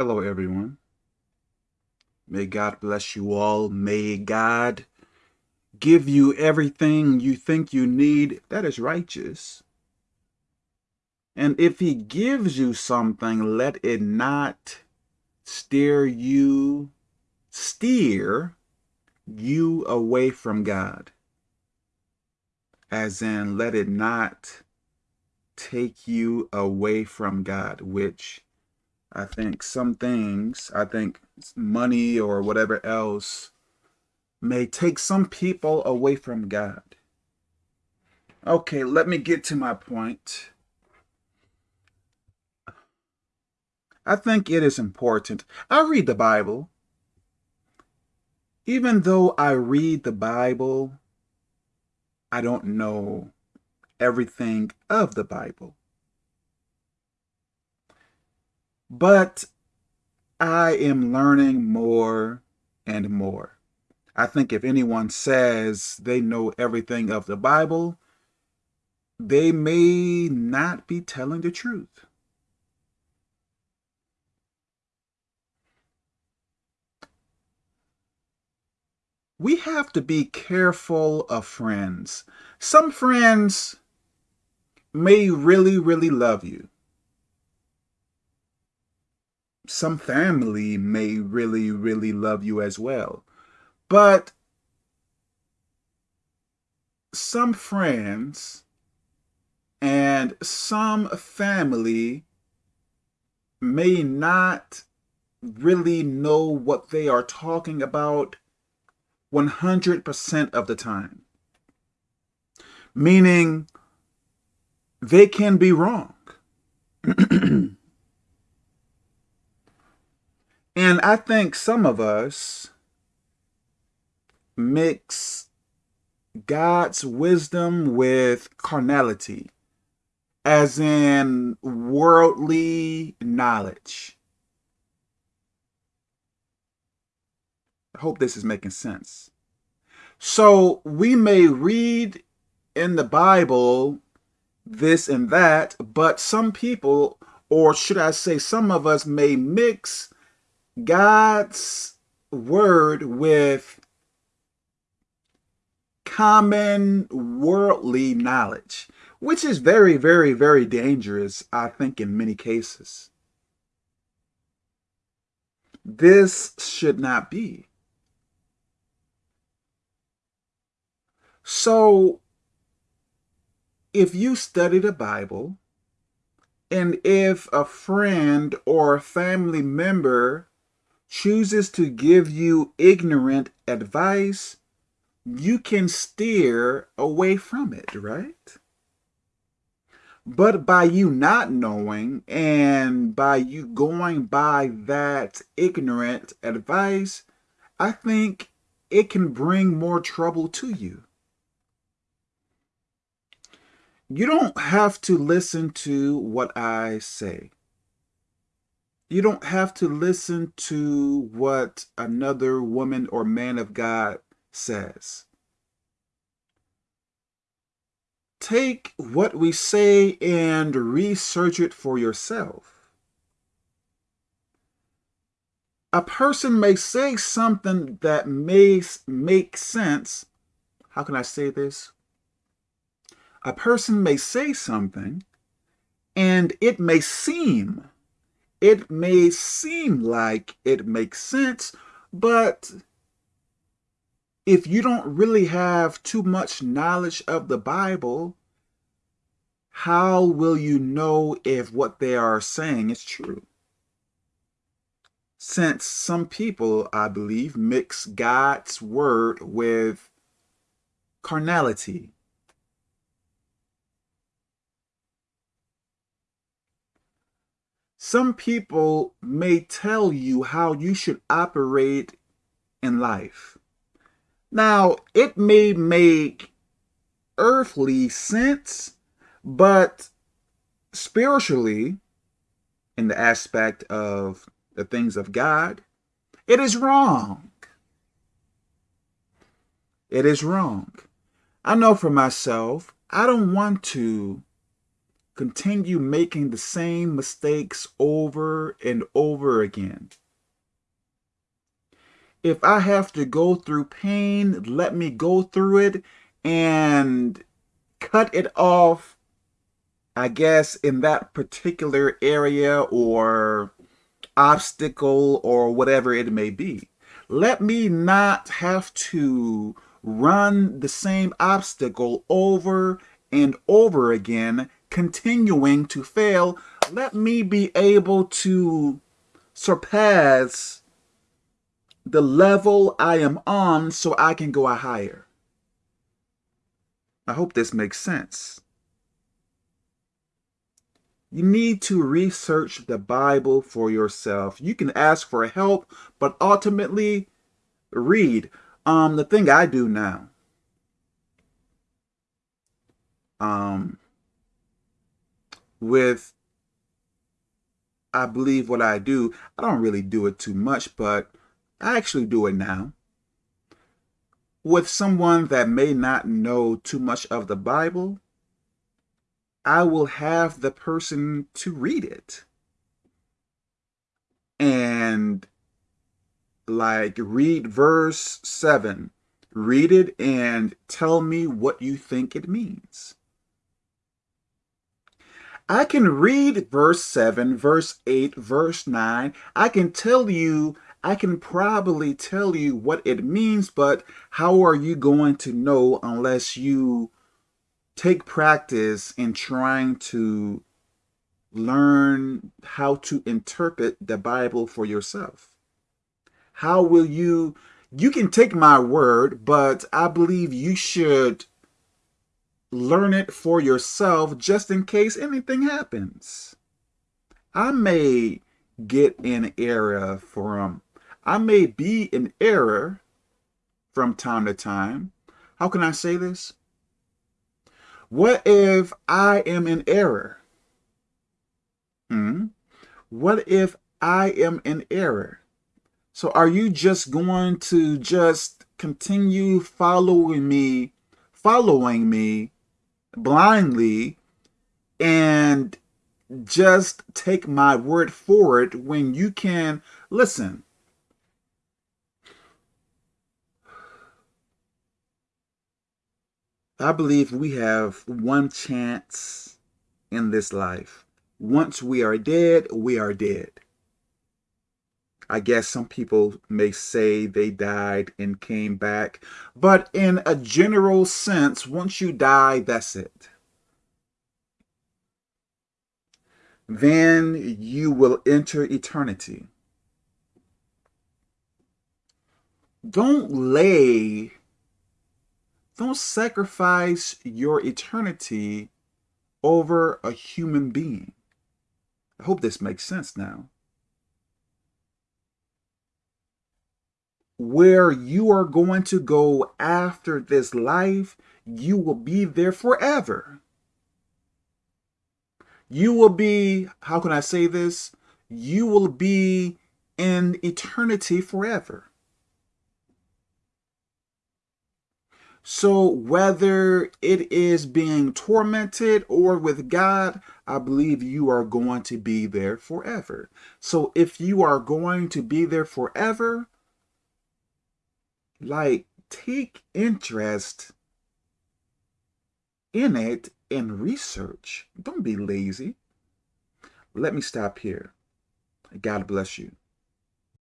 Hello, everyone. May God bless you all. May God give you everything you think you need that is righteous. And if he gives you something, let it not steer you, steer you away from God. As in, let it not take you away from God, which I think some things, I think money or whatever else may take some people away from God. Okay, let me get to my point. I think it is important. I read the Bible. Even though I read the Bible, I don't know everything of the Bible. But I am learning more and more. I think if anyone says they know everything of the Bible, they may not be telling the truth. We have to be careful of friends. Some friends may really, really love you some family may really, really love you as well. But some friends and some family may not really know what they are talking about 100% of the time. Meaning they can be wrong. And I think some of us mix God's wisdom with carnality, as in worldly knowledge. I hope this is making sense. So we may read in the Bible this and that, but some people, or should I say some of us may mix God's word with common worldly knowledge, which is very, very, very dangerous, I think, in many cases. This should not be. So, if you study the Bible, and if a friend or family member chooses to give you ignorant advice, you can steer away from it, right? But by you not knowing and by you going by that ignorant advice, I think it can bring more trouble to you. You don't have to listen to what I say. You don't have to listen to what another woman or man of God says. Take what we say and research it for yourself. A person may say something that may make sense. How can I say this? A person may say something and it may seem it may seem like it makes sense, but if you don't really have too much knowledge of the Bible, how will you know if what they are saying is true? Since some people, I believe, mix God's word with carnality, Some people may tell you how you should operate in life. Now, it may make earthly sense, but spiritually, in the aspect of the things of God, it is wrong. It is wrong. I know for myself, I don't want to continue making the same mistakes over and over again. If I have to go through pain, let me go through it and cut it off, I guess, in that particular area or obstacle or whatever it may be. Let me not have to run the same obstacle over and over again, continuing to fail. Let me be able to surpass the level I am on so I can go higher. I hope this makes sense. You need to research the Bible for yourself. You can ask for help, but ultimately read. Um, the thing I do now, um, with, I believe what I do, I don't really do it too much, but I actually do it now. With someone that may not know too much of the Bible, I will have the person to read it. And like read verse 7. Read it and tell me what you think it means. I can read verse 7, verse 8, verse 9. I can tell you, I can probably tell you what it means, but how are you going to know unless you take practice in trying to learn how to interpret the Bible for yourself. How will you, you can take my word, but I believe you should learn it for yourself just in case anything happens. I may get in error from, I may be in error from time to time. How can I say this? What if I am in error? Hmm? What if I am in error? So are you just going to just continue following me, following me blindly and just take my word for it when you can listen I believe we have one chance in this life. Once we are dead, we are dead. I guess some people may say they died and came back, but in a general sense, once you die, that's it. Then you will enter eternity. Don't lay don't sacrifice your eternity over a human being. I hope this makes sense now. Where you are going to go after this life, you will be there forever. You will be, how can I say this? You will be in eternity forever. So whether it is being tormented or with God, I believe you are going to be there forever. So if you are going to be there forever, like take interest in it and research. Don't be lazy. Let me stop here. God bless you.